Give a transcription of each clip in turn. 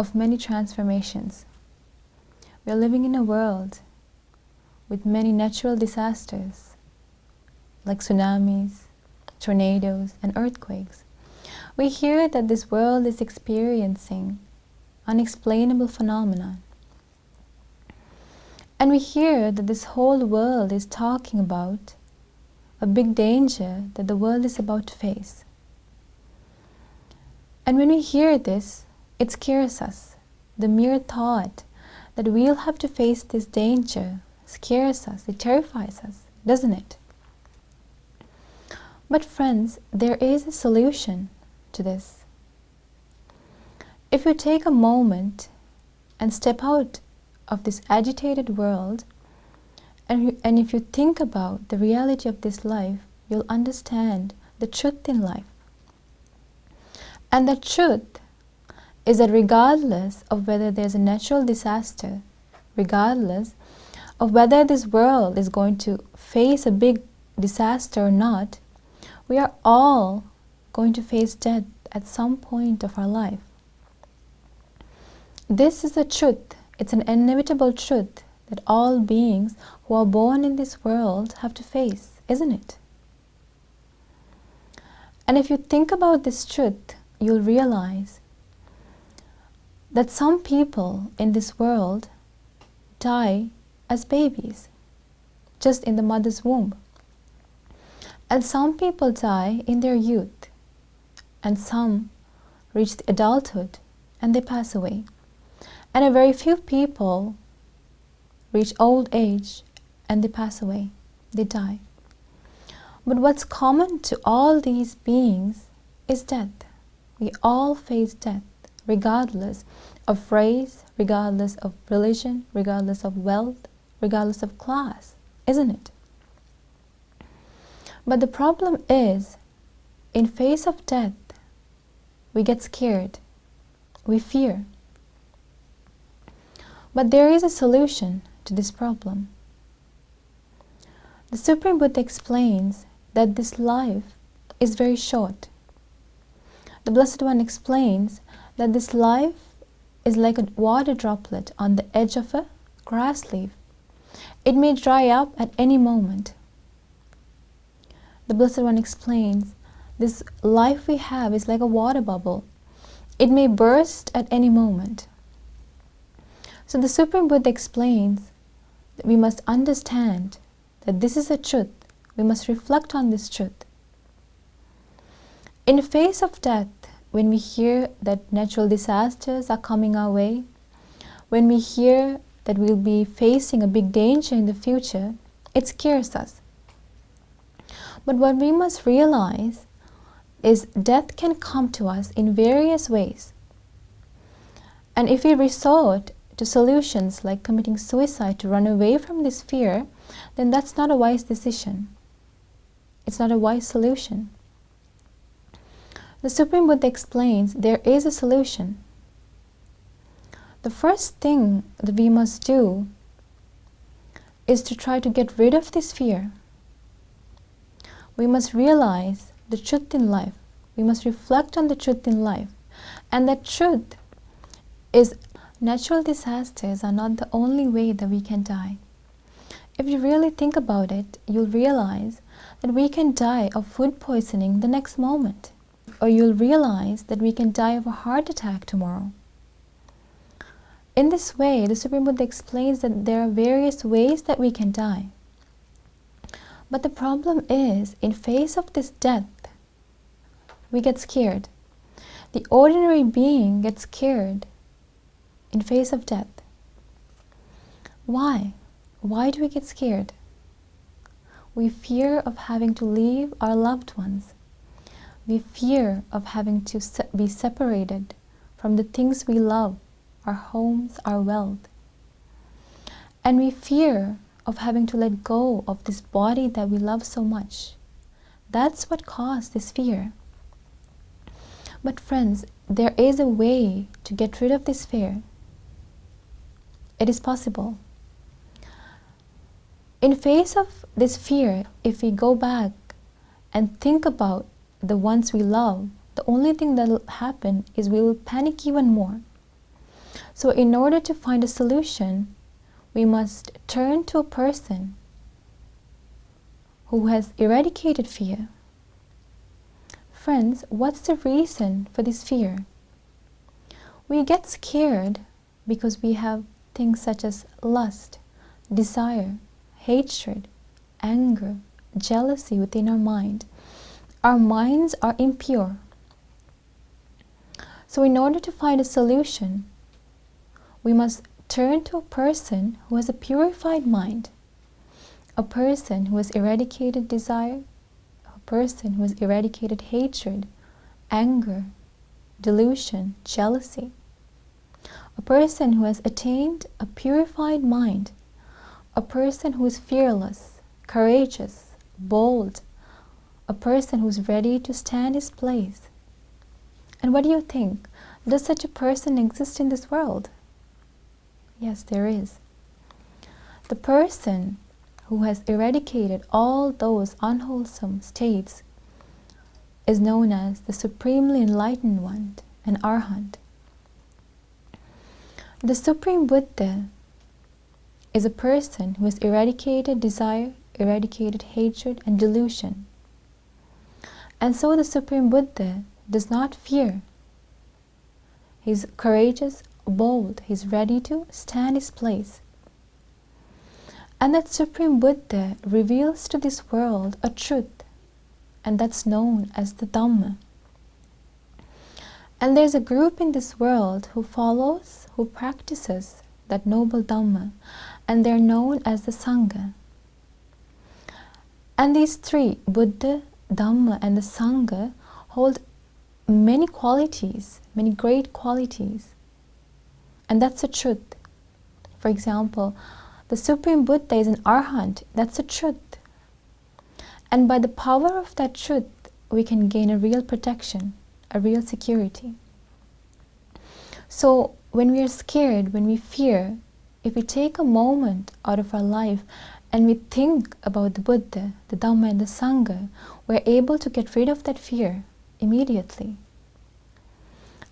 of many transformations. We are living in a world with many natural disasters like tsunamis, tornadoes, and earthquakes. We hear that this world is experiencing unexplainable phenomena. And we hear that this whole world is talking about a big danger that the world is about to face. And when we hear this, it scares us. The mere thought that we'll have to face this danger scares us, it terrifies us, doesn't it? But friends, there is a solution to this. If you take a moment and step out of this agitated world and, and if you think about the reality of this life, you'll understand the truth in life. And the truth is that regardless of whether there's a natural disaster, regardless of whether this world is going to face a big disaster or not, we are all going to face death at some point of our life. This is a truth, it's an inevitable truth that all beings who are born in this world have to face, isn't it? And if you think about this truth, you'll realize that some people in this world die as babies, just in the mother's womb. And some people die in their youth, and some reach adulthood and they pass away. And a very few people reach old age and they pass away, they die. But what's common to all these beings is death. We all face death, regardless of race, regardless of religion, regardless of wealth, regardless of class, isn't it? But the problem is, in face of death, we get scared, we fear. But there is a solution to this problem. The Supreme Buddha explains that this life is very short. The Blessed One explains that this life is like a water droplet on the edge of a grass leaf. It may dry up at any moment. The Blessed One explains this life we have is like a water bubble. It may burst at any moment. So the Supreme Buddha explains that we must understand that this is a truth. We must reflect on this truth. In the face of death, when we hear that natural disasters are coming our way, when we hear that we'll be facing a big danger in the future, it scares us. But what we must realize is death can come to us in various ways. And if we resort to solutions like committing suicide to run away from this fear, then that's not a wise decision. It's not a wise solution. The Supreme Buddha explains there is a solution. The first thing that we must do is to try to get rid of this fear. We must realize the truth in life. We must reflect on the truth in life. And that truth is natural disasters are not the only way that we can die. If you really think about it, you'll realize that we can die of food poisoning the next moment. Or you'll realize that we can die of a heart attack tomorrow. In this way, the Supreme Buddha explains that there are various ways that we can die. But the problem is, in face of this death, we get scared. The ordinary being gets scared in face of death. Why? Why do we get scared? We fear of having to leave our loved ones. We fear of having to se be separated from the things we love, our homes, our wealth. And we fear of having to let go of this body that we love so much. That's what caused this fear. But friends, there is a way to get rid of this fear. It is possible. In face of this fear, if we go back and think about the ones we love, the only thing that will happen is we will panic even more. So, in order to find a solution, we must turn to a person who has eradicated fear. Friends, what's the reason for this fear? We get scared because we have things such as lust, desire, hatred, anger, jealousy within our mind. Our minds are impure. So, in order to find a solution, we must turn to a person who has a purified mind, a person who has eradicated desire, a person who has eradicated hatred, anger, delusion, jealousy, a person who has attained a purified mind, a person who is fearless, courageous, bold, a person who is ready to stand his place. And what do you think? Does such a person exist in this world? Yes, there is. The person who has eradicated all those unwholesome states is known as the Supremely Enlightened One, an Arhat. The Supreme Buddha is a person who has eradicated desire, eradicated hatred, and delusion. And so the Supreme Buddha does not fear. He's courageous, bold, he's ready to stand his place. And that Supreme Buddha reveals to this world a truth, and that's known as the Dhamma. And there's a group in this world who follows, who practices that noble Dhamma, and they're known as the Sangha. And these three, Buddha, Dhamma, and the Sangha, hold many qualities, many great qualities. And that's the truth. For example, the Supreme Buddha is an Arhat. That's the truth. And by the power of that truth, we can gain a real protection, a real security. So, when we are scared, when we fear, if we take a moment out of our life and we think about the Buddha, the Dhamma, and the Sangha, we're able to get rid of that fear immediately.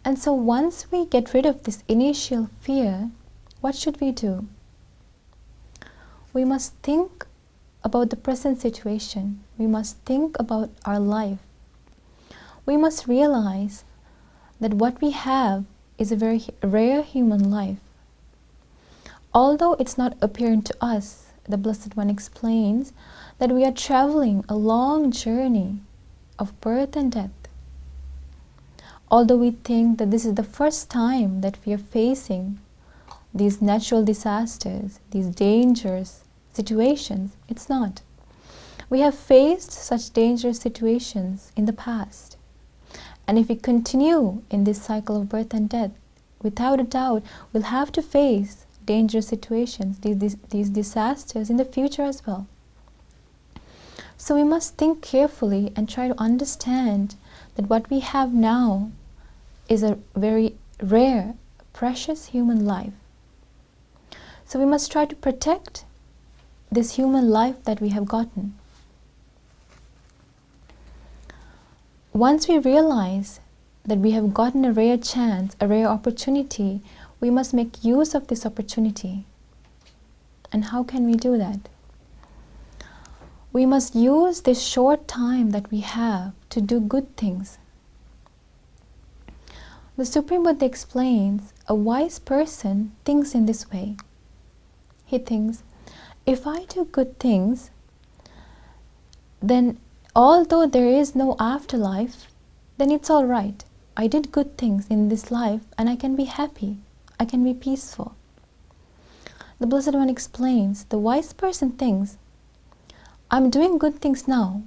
And so once we get rid of this initial fear, what should we do? We must think about the present situation. We must think about our life. We must realize that what we have is a very rare human life. Although it's not apparent to us, the Blessed One explains that we are traveling a long journey of birth and death. Although we think that this is the first time that we are facing these natural disasters, these dangerous situations, it's not. We have faced such dangerous situations in the past. And if we continue in this cycle of birth and death, without a doubt, we'll have to face dangerous situations, these, these, disasters in the future as well. So we must think carefully and try to understand that what we have now is a very rare, precious human life. So we must try to protect this human life that we have gotten. Once we realize that we have gotten a rare chance, a rare opportunity, we must make use of this opportunity. And how can we do that? We must use this short time that we have to do good things. The Supreme Buddha explains a wise person thinks in this way. He thinks, if I do good things, then although there is no afterlife, then it's all right. I did good things in this life and I can be happy. I can be peaceful. The Blessed One explains the wise person thinks, I'm doing good things now,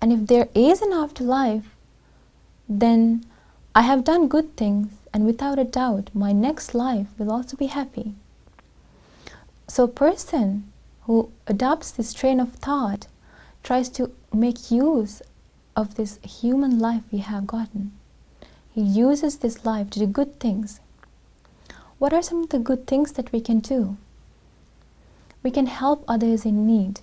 and if there is an afterlife, then I have done good things, and without a doubt, my next life will also be happy. So, a person who adopts this train of thought tries to make use of this human life we have gotten. He uses this life to do good things what are some of the good things that we can do? We can help others in need.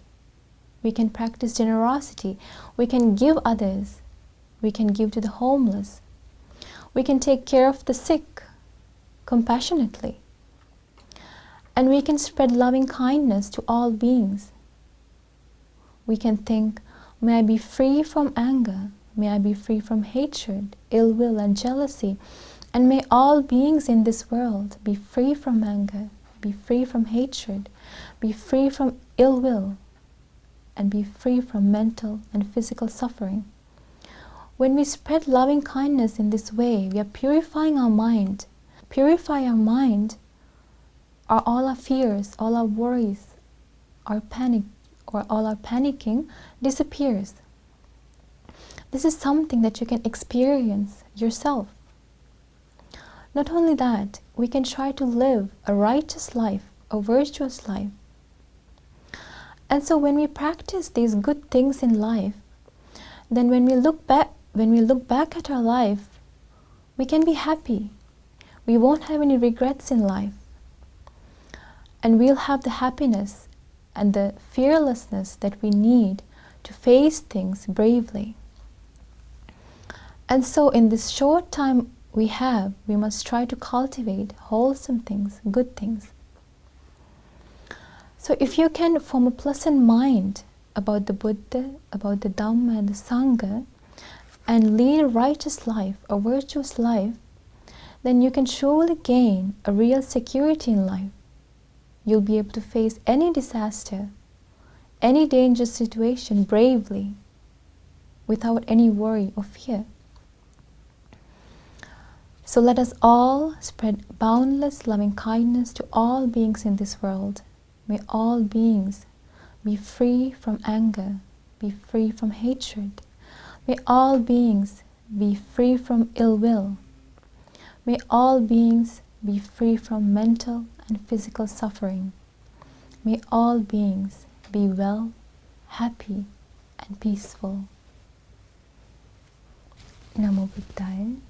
We can practice generosity. We can give others. We can give to the homeless. We can take care of the sick compassionately. And we can spread loving kindness to all beings. We can think, may I be free from anger, may I be free from hatred, ill will, and jealousy, and may all beings in this world be free from anger, be free from hatred, be free from ill will, and be free from mental and physical suffering. When we spread loving kindness in this way, we are purifying our mind. Purify our mind are all our fears, all our worries, our panic, or all our panicking disappears. This is something that you can experience yourself. Not only that, we can try to live a righteous life, a virtuous life. And so when we practice these good things in life, then when we look back when we look back at our life, we can be happy. We won't have any regrets in life. And we'll have the happiness and the fearlessness that we need to face things bravely. And so in this short time we have, we must try to cultivate wholesome things, good things. So if you can form a pleasant mind about the Buddha, about the Dhamma and the Sangha, and lead a righteous life, a virtuous life, then you can surely gain a real security in life. You'll be able to face any disaster, any dangerous situation bravely, without any worry or fear. So let us all spread boundless loving kindness to all beings in this world. May all beings be free from anger, be free from hatred, May all beings be free from ill will. May all beings be free from mental and physical suffering. May all beings be well, happy, and peaceful. Namo Buddhaya.